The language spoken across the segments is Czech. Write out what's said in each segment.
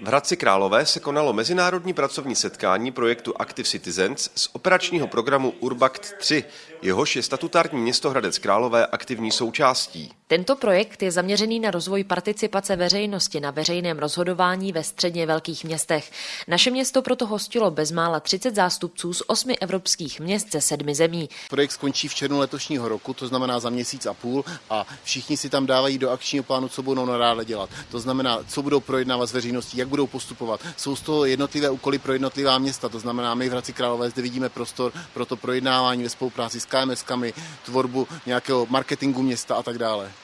V Hradci Králové se konalo mezinárodní pracovní setkání projektu Active Citizens z operačního programu Urbact 3, jehož je statutární město Hradec Králové aktivní součástí. Tento projekt je zaměřený na rozvoj participace veřejnosti na veřejném rozhodování ve středně velkých městech. Naše město proto hostilo bezmála 30 zástupců z osmi evropských měst ze sedmi zemí. Projekt skončí v červnu letošního roku, to znamená za měsíc a půl, a všichni si tam dávají do akčního plánu, co budou nadále dělat. To znamená, co budou projednávat s veřejností, jak budou postupovat. Jsou z toho jednotlivé úkoly pro jednotlivá města, to znamená, my v Hradci Králové zde vidíme prostor pro to projednávání ve spolupráci s KMSkami, tvorbu nějakého marketingu města a tak dále.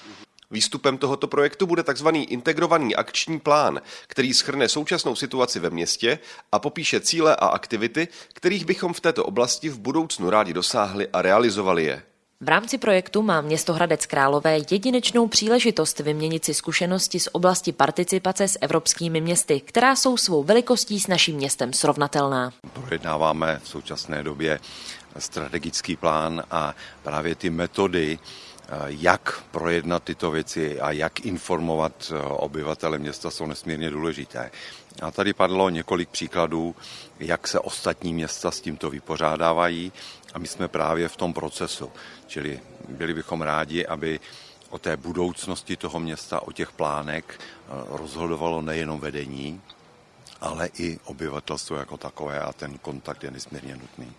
Výstupem tohoto projektu bude tzv. integrovaný akční plán, který schrne současnou situaci ve městě a popíše cíle a aktivity, kterých bychom v této oblasti v budoucnu rádi dosáhli a realizovali je. V rámci projektu má město Hradec Králové jedinečnou příležitost vyměnit si zkušenosti z oblasti participace s evropskými městy, která jsou svou velikostí s naším městem srovnatelná. Projednáváme v současné době strategický plán a právě ty metody, jak projednat tyto věci a jak informovat obyvatele města jsou nesmírně důležité. A tady padlo několik příkladů, jak se ostatní města s tímto vypořádávají a my jsme právě v tom procesu. Čili byli bychom rádi, aby o té budoucnosti toho města, o těch plánek rozhodovalo nejenom vedení, ale i obyvatelstvo jako takové a ten kontakt je nesmírně nutný.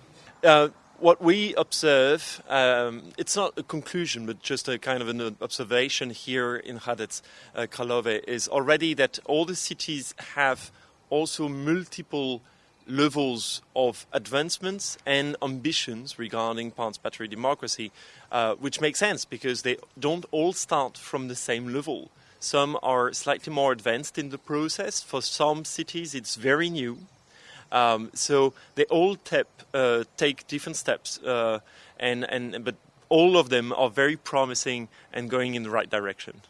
Uh, what we observe, um, it's not a conclusion, but just a kind of an observation here in Hradec uh, Kralove, is already that all the cities have also multiple levels of advancements and ambitions regarding participatory democracy, uh, which makes sense because they don't all start from the same level. Some are slightly more advanced in the process. For some cities, it's very new. Um, so they all uh, take different steps, uh, and, and but all of them are very promising and going in the right direction.